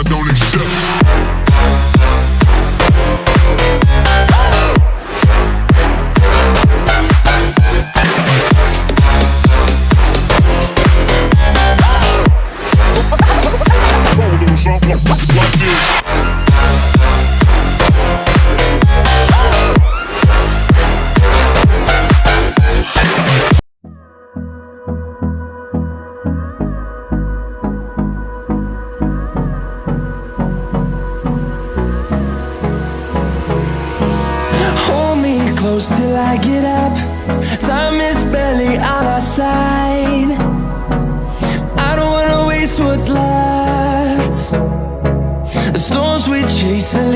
I don't exist. inside I don't wanna waste what's left. The storms we chase are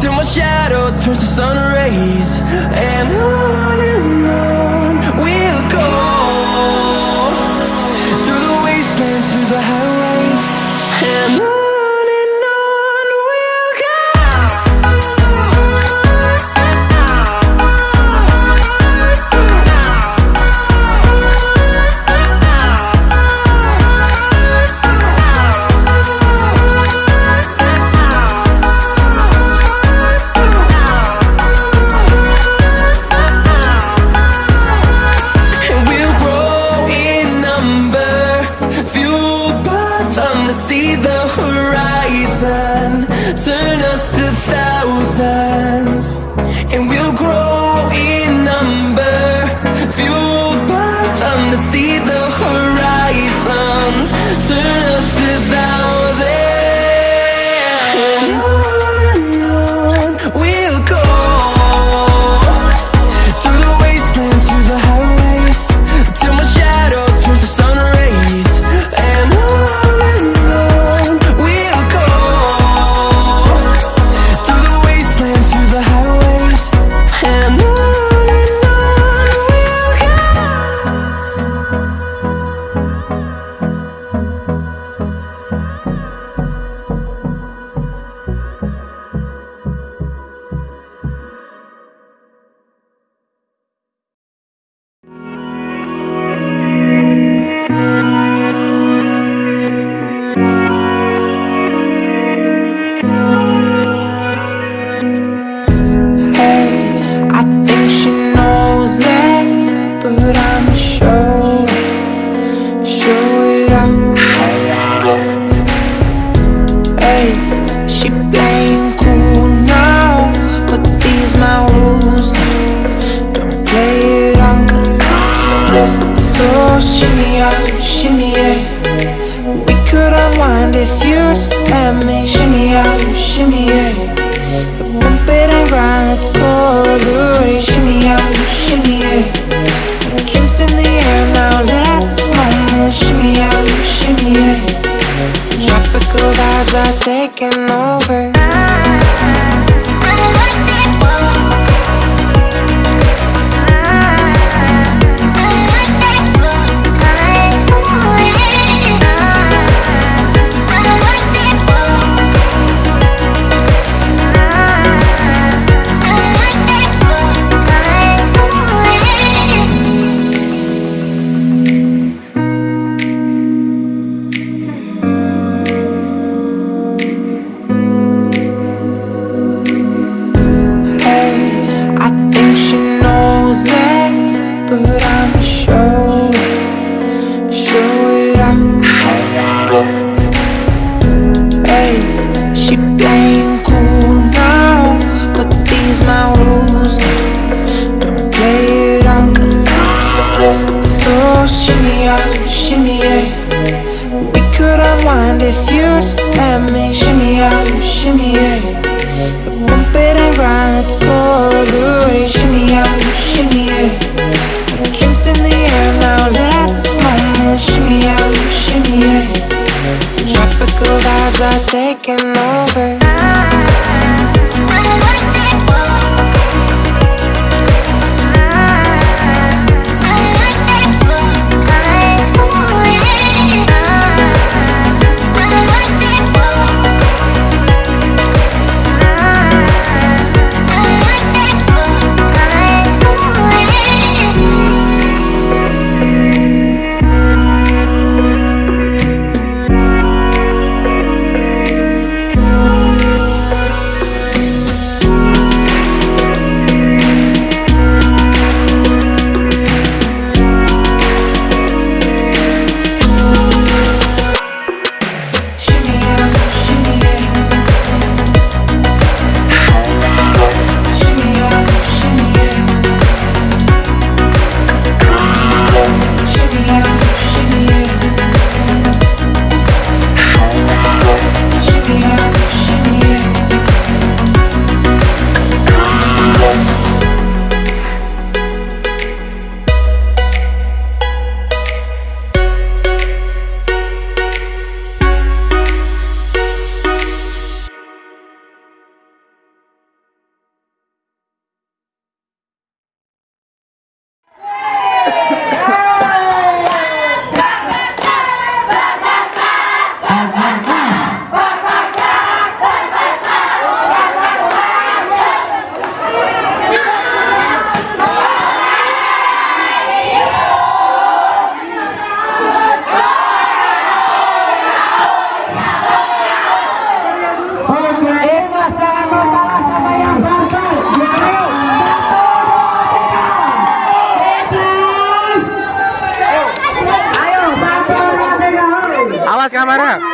till my shadow turns to sun rays. And I horizon. Turn us to let's go the way Shimmy out, shimmy yeah Our drinks in the air now, let this moment Shimmy out, shimmy yeah Tropical vibes are taking taking क्या मारा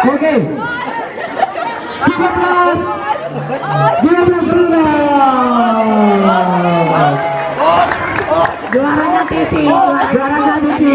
Oke. 13 12 berendam. Juaranya Titi, juaranya Titi.